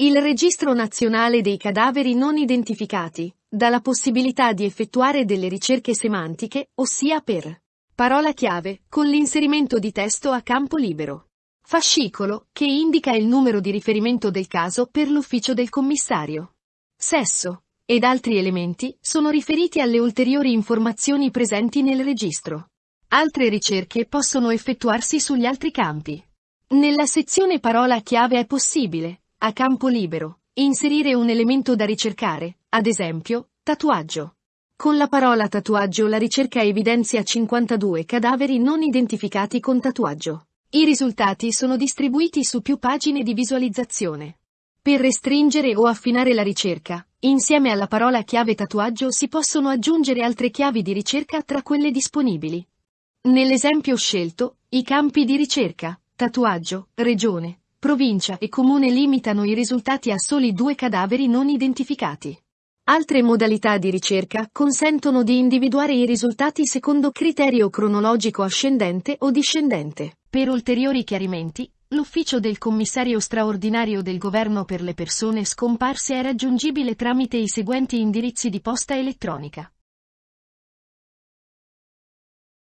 Il Registro Nazionale dei Cadaveri Non Identificati dà la possibilità di effettuare delle ricerche semantiche, ossia per parola chiave, con l'inserimento di testo a campo libero. Fascicolo, che indica il numero di riferimento del caso per l'ufficio del commissario. Sesso, ed altri elementi, sono riferiti alle ulteriori informazioni presenti nel registro. Altre ricerche possono effettuarsi sugli altri campi. Nella sezione parola chiave è possibile, a campo libero, inserire un elemento da ricercare, ad esempio, tatuaggio. Con la parola tatuaggio la ricerca evidenzia 52 cadaveri non identificati con tatuaggio. I risultati sono distribuiti su più pagine di visualizzazione. Per restringere o affinare la ricerca, insieme alla parola chiave tatuaggio si possono aggiungere altre chiavi di ricerca tra quelle disponibili. Nell'esempio scelto, i campi di ricerca, tatuaggio, regione, provincia e comune limitano i risultati a soli due cadaveri non identificati. Altre modalità di ricerca consentono di individuare i risultati secondo criterio cronologico ascendente o discendente. Per ulteriori chiarimenti, l'ufficio del commissario straordinario del governo per le persone scomparse è raggiungibile tramite i seguenti indirizzi di posta elettronica.